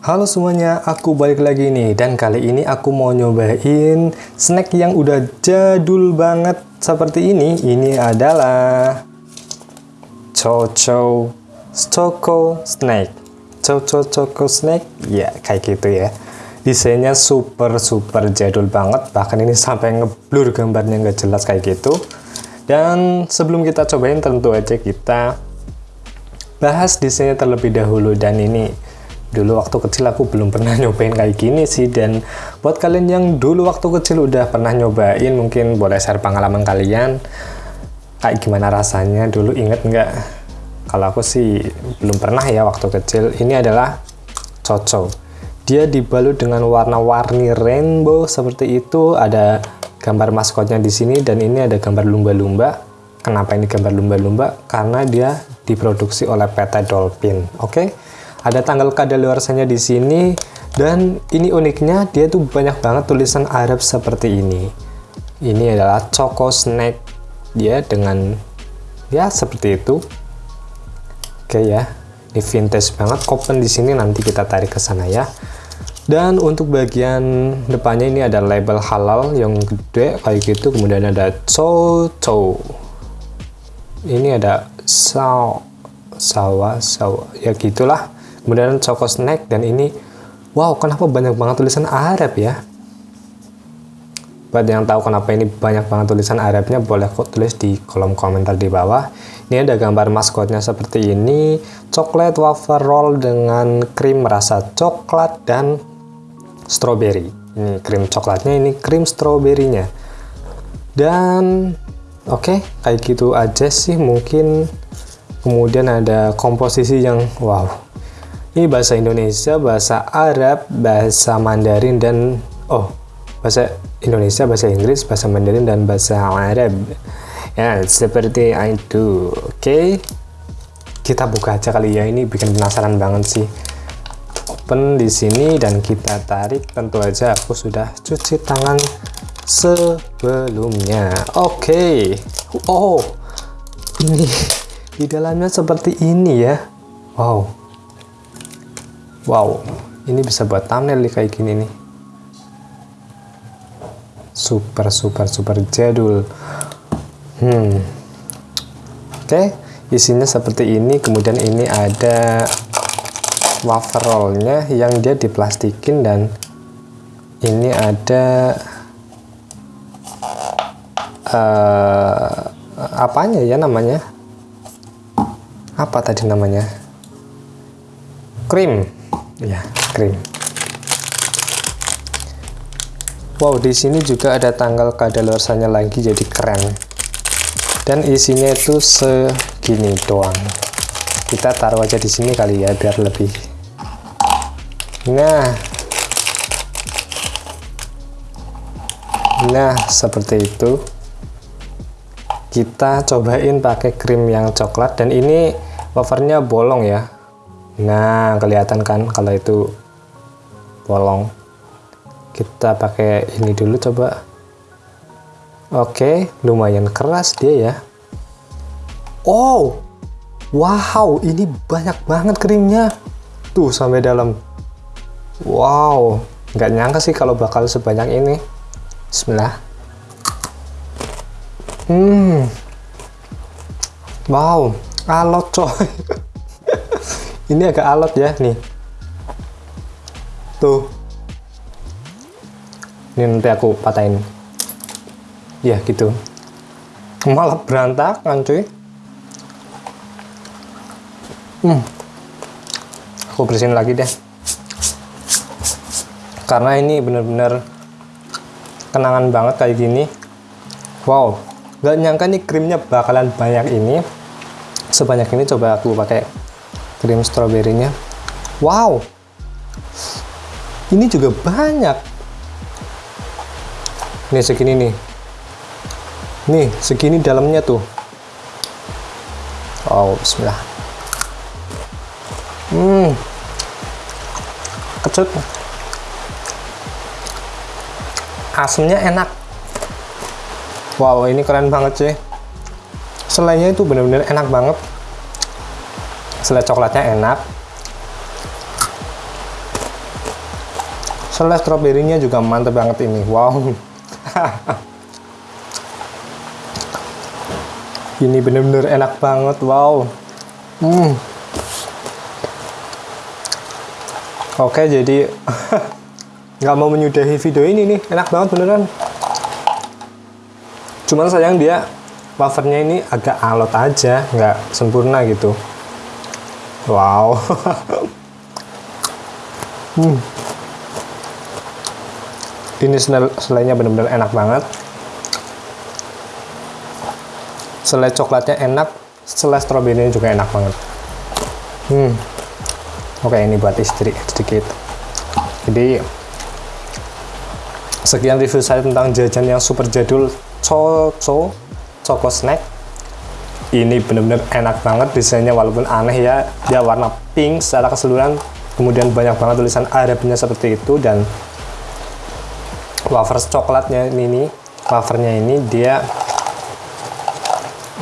Halo semuanya, aku balik lagi nih dan kali ini aku mau nyobain snack yang udah jadul banget seperti ini. Ini adalah Choco Choco Snack. Choco Choco Snack, ya kayak gitu ya. Desainnya super super jadul banget, bahkan ini sampai ngeblur gambarnya nggak jelas kayak gitu. Dan sebelum kita cobain tentu aja kita bahas desainnya terlebih dahulu dan ini dulu waktu kecil aku belum pernah nyobain kayak gini sih dan buat kalian yang dulu waktu kecil udah pernah nyobain mungkin boleh share pengalaman kalian. Kayak gimana rasanya? Dulu inget nggak? Kalau aku sih belum pernah ya waktu kecil. Ini adalah coco. Dia dibalut dengan warna-warni rainbow seperti itu. Ada gambar maskotnya di sini dan ini ada gambar lumba-lumba. Kenapa ini gambar lumba-lumba? Karena dia diproduksi oleh PT Dolphin oke? okay? Ada tanggal kadaluarsanya di sini dan ini uniknya dia tuh banyak banget tulisan Arab seperti ini. Ini adalah Choco Snack dia dengan ya seperti itu. Oke ya. Ini vintage banget. Open di sini nanti kita tarik ke sana ya. Dan untuk bagian depannya ini ada label halal yang gede kayak gitu. Kemudian ada Choco. Ini ada saw sawa sawa. Ya gitulah kemudian Choco Snack dan ini wow kenapa banyak banget tulisan Arab ya? Buat yang tahu kenapa ini banyak banget tulisan Arabnya boleh kok tulis di kolom komentar di bawah. Ini ada gambar maskotnya seperti ini coklat wafer roll dengan krim rasa coklat dan strawberry ini krim coklatnya ini krim stroberinya. Dan oke okay, kayak gitu aja sih mungkin. Kemudian ada komposisi yang wow ini bahasa Indonesia, bahasa Arab, bahasa Mandarin, dan oh, bahasa Indonesia, bahasa Inggris, bahasa Mandarin, dan bahasa Arab. Ya, seperti itu. Oke, okay. kita buka aja kali ya. Ini bikin penasaran banget sih. Open di sini dan kita tarik. Tentu aja aku sudah cuci tangan sebelumnya. Oke. Okay. Oh, ini di dalamnya seperti ini ya. Wow wow ini bisa buat thumbnail nih kayak gini nih. Super super super jadul. Hmm. Oke okay. isinya seperti ini kemudian ini ada wafer rollnya yang dia diplastikin dan ini ada uh, apanya ya namanya? Apa tadi namanya? Krim ya krim wow di sini juga ada tanggal kadaluarsanya lagi jadi keren. Dan isinya itu segini doang. Kita taruh aja di sini kali ya biar lebih. Nah. Nah seperti itu. Kita cobain pakai krim yang coklat. Dan ini wafernya bolong ya nah kelihatan kan kalau itu bolong. Kita pakai ini dulu coba. Oke lumayan keras dia ya. Oh wow ini banyak banget krimnya. Tuh sampai dalam. Wow nggak nyangka sih kalau bakal sebanyak ini. Bismillah. Hmm. Wow alot coy ini agak alot ya nih. Tuh. Ini nanti aku patahin. Ya gitu. Malah berantakan cuy. Hmm. Aku bersihin lagi deh. Karena ini bener-bener kenangan banget kayak gini. Wow. Gak nyangka nih krimnya bakalan banyak ini. Sebanyak ini coba aku pakai krim stroberinya. Wow! Ini juga banyak. Nih segini nih. Nih segini dalamnya tuh. Oh bismillah. Hmm. Kecut. Asamnya enak. Wow ini keren banget sih. Selainya itu bener-bener enak banget selai coklatnya enak. Selai stroberinya juga mantep banget ini. Wow. Ini bener-bener enak banget. Wow. Hmm. oke jadi nggak mau menyudahi video ini nih. Enak banget beneran. Cuman sayang dia wafernya ini agak alot aja nggak sempurna gitu wow. Hmm. ini selainya bener-bener enak banget. Selai coklatnya enak selai stroberinya juga enak banget. Hmm. Oke ini buat istri sedikit. Jadi sekian review saya tentang jajan yang super jadul Coco Choco Snack ini bener-bener enak banget desainnya walaupun aneh ya. Dia warna pink secara keseluruhan kemudian banyak banget tulisan Arabnya seperti itu dan wafer coklatnya ini wafernya ini dia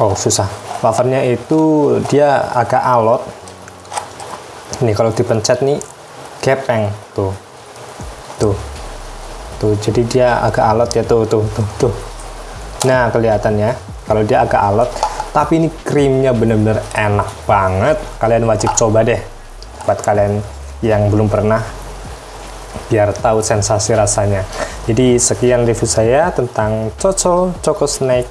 oh susah. Wafernya itu dia agak alot. Nih kalau dipencet nih gepeng. Tuh. Tuh. Tuh jadi dia agak alot ya. Tuh tuh tuh tuh. Nah kelihatan ya. Kalau dia agak alot tapi ini krimnya bener-bener enak banget. Kalian wajib coba deh. Buat kalian yang belum pernah biar tahu sensasi rasanya. Jadi sekian review saya tentang Coco Choco Snack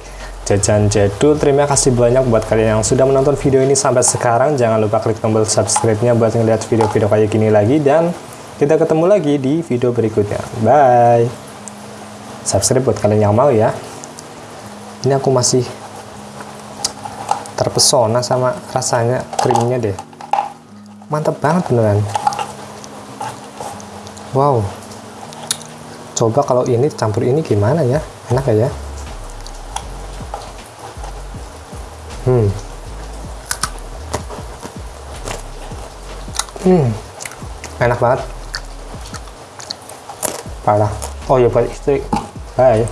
jajan jadul terima kasih banyak buat kalian yang sudah menonton video ini sampai sekarang. Jangan lupa klik tombol subscribe-nya buat ngeliat video-video kayak gini lagi. Dan kita ketemu lagi di video berikutnya. Bye. Subscribe buat kalian yang mau ya. Ini aku masih terpesona sama rasanya krimnya deh. Mantap banget beneran. Wow. Coba kalau ini campur ini gimana ya? Enak ya? Hmm. Hmm. Enak banget. Parah. Oh ya buat istri. Bye